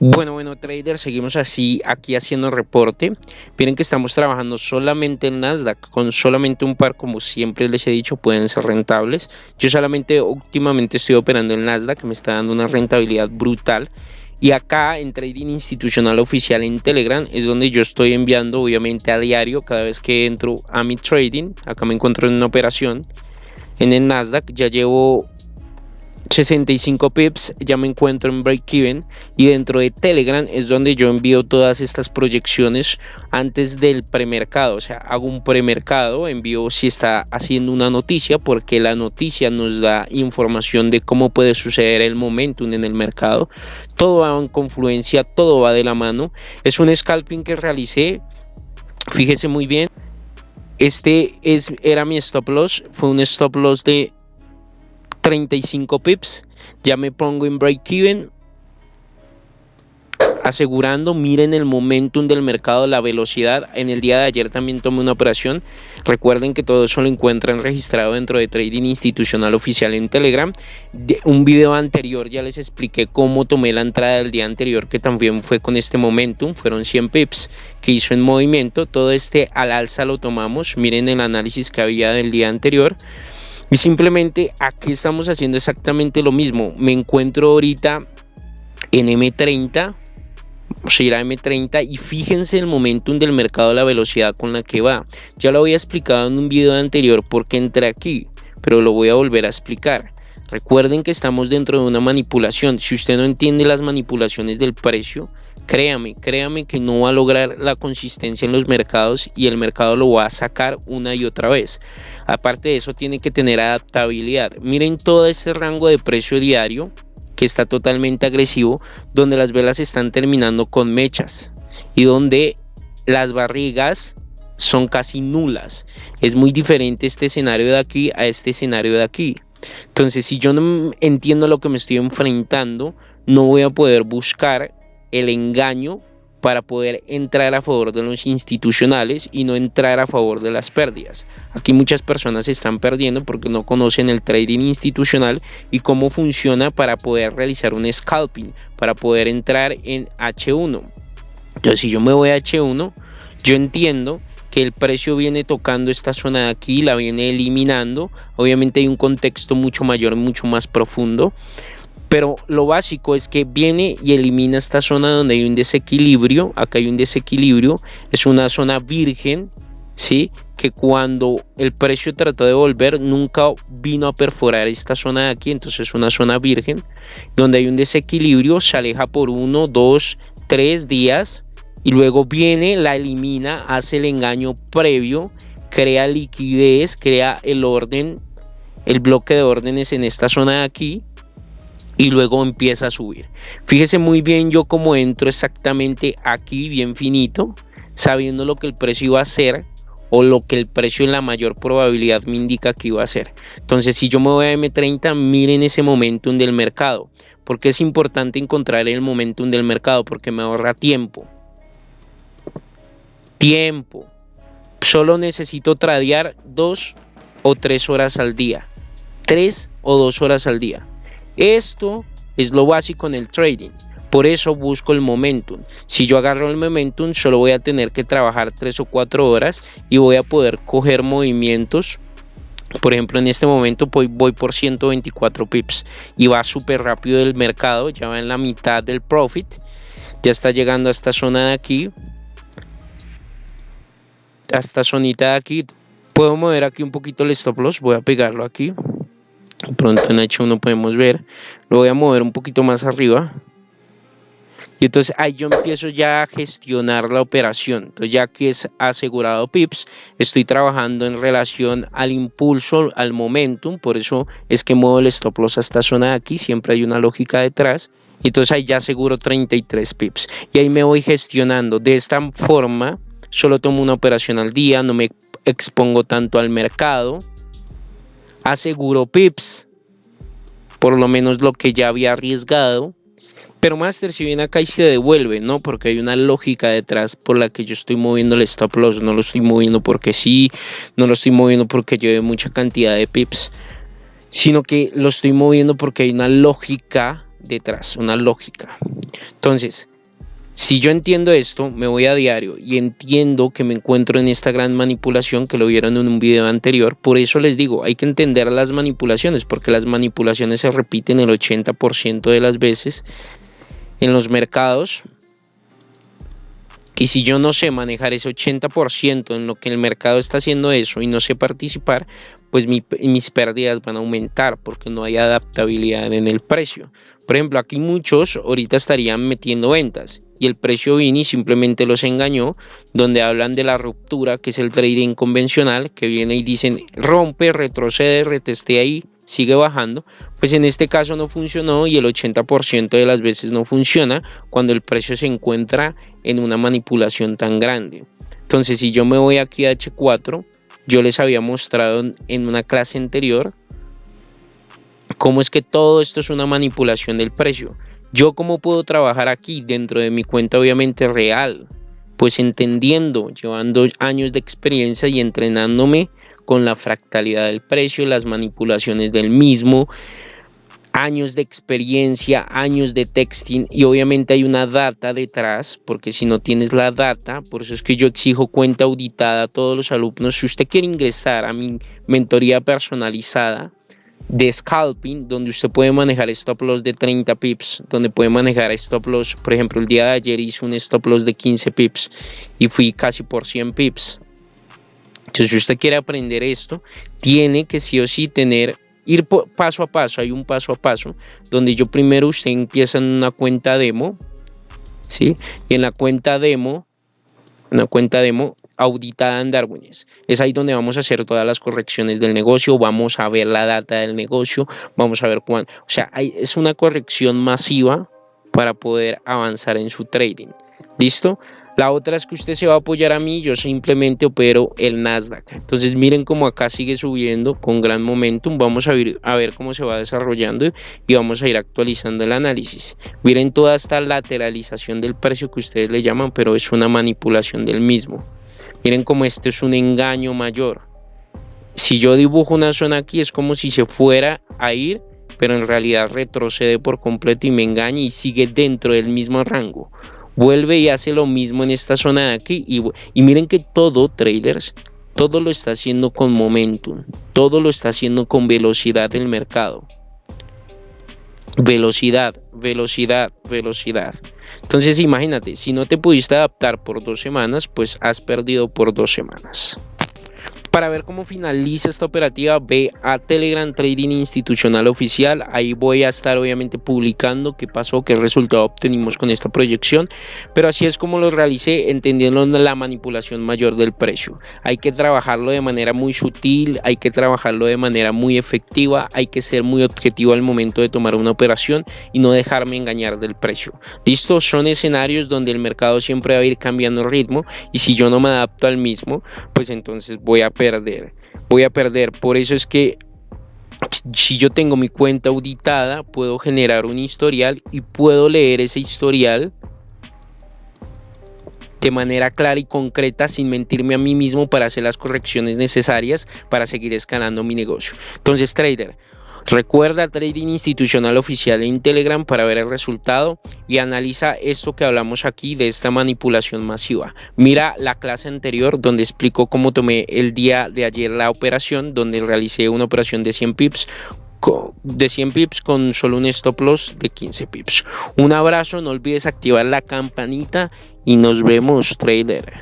Bueno, bueno, traders, seguimos así aquí haciendo reporte. Miren que estamos trabajando solamente en Nasdaq, con solamente un par, como siempre les he dicho, pueden ser rentables. Yo solamente últimamente estoy operando en Nasdaq, que me está dando una rentabilidad brutal. Y acá en Trading Institucional Oficial en Telegram es donde yo estoy enviando, obviamente, a diario, cada vez que entro a mi trading. Acá me encuentro en una operación en el Nasdaq. Ya llevo 65 pips ya me encuentro en break even y dentro de telegram es donde yo envío todas estas proyecciones antes del premercado. O sea hago un premercado envío si está haciendo una noticia porque la noticia nos da información de cómo puede suceder el momentum en el mercado. Todo va en confluencia todo va de la mano. Es un scalping que realicé fíjese muy bien. Este es, era mi stop loss fue un stop loss de 35 pips. Ya me pongo en break even. Asegurando, miren el momentum del mercado, la velocidad. En el día de ayer también tomé una operación. Recuerden que todo eso lo encuentran registrado dentro de Trading Institucional Oficial en Telegram. Un video anterior ya les expliqué cómo tomé la entrada del día anterior, que también fue con este momentum. Fueron 100 pips que hizo en movimiento. Todo este al alza lo tomamos. Miren el análisis que había del día anterior. Y simplemente aquí estamos haciendo exactamente lo mismo. Me encuentro ahorita en M30, o ir a M30 y fíjense el momentum del mercado, la velocidad con la que va. Ya lo había explicado en un video anterior porque entré aquí, pero lo voy a volver a explicar. Recuerden que estamos dentro de una manipulación. Si usted no entiende las manipulaciones del precio, créame, créame que no va a lograr la consistencia en los mercados y el mercado lo va a sacar una y otra vez. Aparte de eso, tiene que tener adaptabilidad. Miren todo este rango de precio diario que está totalmente agresivo, donde las velas están terminando con mechas y donde las barrigas son casi nulas. Es muy diferente este escenario de aquí a este escenario de aquí. Entonces, si yo no entiendo lo que me estoy enfrentando, no voy a poder buscar el engaño para poder entrar a favor de los institucionales y no entrar a favor de las pérdidas. Aquí muchas personas están perdiendo porque no conocen el trading institucional y cómo funciona para poder realizar un scalping, para poder entrar en H1. Entonces si yo me voy a H1, yo entiendo que el precio viene tocando esta zona de aquí, la viene eliminando. Obviamente hay un contexto mucho mayor, mucho más profundo pero lo básico es que viene y elimina esta zona donde hay un desequilibrio, acá hay un desequilibrio, es una zona virgen, ¿sí? Que cuando el precio trató de volver nunca vino a perforar esta zona de aquí, entonces es una zona virgen, donde hay un desequilibrio, se aleja por uno, dos, tres días y luego viene, la elimina, hace el engaño previo, crea liquidez, crea el orden, el bloque de órdenes en esta zona de aquí y luego empieza a subir. Fíjese muy bien yo cómo entro exactamente aquí bien finito, sabiendo lo que el precio iba a hacer o lo que el precio en la mayor probabilidad me indica que iba a hacer. Entonces si yo me voy a M30, miren ese momentum del mercado. Porque es importante encontrar el momentum del mercado porque me ahorra tiempo. Tiempo. Solo necesito tradear dos o tres horas al día. Tres o dos horas al día. Esto es lo básico en el trading. Por eso busco el momentum. Si yo agarro el momentum, solo voy a tener que trabajar 3 o 4 horas y voy a poder coger movimientos. Por ejemplo, en este momento voy, por 124 pips y va súper rápido el mercado. Ya va en la mitad del profit. Ya está llegando a esta zona de aquí. A esta zonita de aquí. Puedo mover aquí un poquito el stop loss. Voy a pegarlo aquí pronto en H1 podemos ver. Lo voy a mover un poquito más arriba. Y entonces ahí yo empiezo ya a gestionar la operación. Entonces ya que es asegurado pips estoy trabajando en relación al impulso al momentum. Por eso es que muevo el stop loss a esta zona de aquí. Siempre hay una lógica detrás. Y entonces ahí ya aseguro 33 pips y ahí me voy gestionando. De esta forma solo tomo una operación al día. No me expongo tanto al mercado aseguro pips, por lo menos lo que ya había arriesgado. Pero Master si viene acá y se devuelve, ¿no? Porque hay una lógica detrás por la que yo estoy moviendo el stop loss. No lo estoy moviendo porque sí, no lo estoy moviendo porque lleve mucha cantidad de pips. Sino que lo estoy moviendo porque hay una lógica detrás, una lógica. Entonces, si yo entiendo esto, me voy a diario y entiendo que me encuentro en esta gran manipulación que lo vieron en un video anterior. Por eso les digo, hay que entender las manipulaciones, porque las manipulaciones se repiten el 80% de las veces en los mercados. Y si yo no sé manejar ese 80% en lo que el mercado está haciendo eso y no sé participar, pues mis pérdidas van a aumentar porque no hay adaptabilidad en el precio. Por ejemplo, aquí muchos ahorita estarían metiendo ventas y el precio Vini simplemente los engañó, donde hablan de la ruptura, que es el trading convencional, que viene y dicen rompe, retrocede, reteste ahí, sigue bajando. Pues en este caso no funcionó y el 80% de las veces no funciona cuando el precio se encuentra en una manipulación tan grande. Entonces, si yo me voy aquí a H4, yo les había mostrado en una clase anterior cómo es que todo esto es una manipulación del precio. Yo cómo puedo trabajar aquí dentro de mi cuenta obviamente real, pues entendiendo, llevando años de experiencia y entrenándome con la fractalidad del precio, las manipulaciones del mismo, años de experiencia, años de texting y obviamente hay una data detrás, porque si no tienes la data, por eso es que yo exijo cuenta auditada a todos los alumnos. Si usted quiere ingresar a mi mentoría personalizada, de scalping donde usted puede manejar stop loss de 30 pips, donde puede manejar stop loss, por ejemplo, el día de ayer hice un stop loss de 15 pips y fui casi por 100 pips. Entonces, si usted quiere aprender esto, tiene que sí o sí tener ir paso a paso, hay un paso a paso donde yo primero usted empieza en una cuenta demo, ¿sí? Y en la cuenta demo, una cuenta demo, auditada en Darwines. Es ahí donde vamos a hacer todas las correcciones del negocio, vamos a ver la data del negocio, vamos a ver cuándo. O sea, es una corrección masiva para poder avanzar en su trading. ¿Listo? La otra es que usted se va a apoyar a mí, yo simplemente opero el Nasdaq. Entonces miren cómo acá sigue subiendo con gran momentum. Vamos a ver, a ver cómo se va desarrollando y vamos a ir actualizando el análisis. Miren toda esta lateralización del precio que ustedes le llaman, pero es una manipulación del mismo. Miren cómo esto es un engaño mayor. Si yo dibujo una zona aquí es como si se fuera a ir, pero en realidad retrocede por completo y me engaña y sigue dentro del mismo rango. Vuelve y hace lo mismo en esta zona de aquí y, y miren que todo, traders, todo lo está haciendo con momentum, todo lo está haciendo con velocidad del mercado. Velocidad, velocidad, velocidad. Entonces imagínate, si no te pudiste adaptar por dos semanas, pues has perdido por dos semanas. Para ver cómo finaliza esta operativa, ve a Telegram Trading Institucional Oficial. Ahí voy a estar obviamente publicando qué pasó, qué resultado obtenimos con esta proyección. Pero así es como lo realicé, entendiendo la manipulación mayor del precio. Hay que trabajarlo de manera muy sutil, hay que trabajarlo de manera muy efectiva, hay que ser muy objetivo al momento de tomar una operación y no dejarme engañar del precio. Listo, son escenarios donde el mercado siempre va a ir cambiando ritmo y si yo no me adapto al mismo, pues entonces voy a voy a perder. Por eso es que si yo tengo mi cuenta auditada, puedo generar un historial y puedo leer ese historial de manera clara y concreta sin mentirme a mí mismo para hacer las correcciones necesarias para seguir escalando mi negocio. Entonces, trader, Recuerda Trading Institucional Oficial en Telegram para ver el resultado y analiza esto que hablamos aquí de esta manipulación masiva. Mira la clase anterior donde explico cómo tomé el día de ayer la operación, donde realicé una operación de 100 pips de 100 pips con solo un stop loss de 15 pips. Un abrazo, no olvides activar la campanita y nos vemos trader.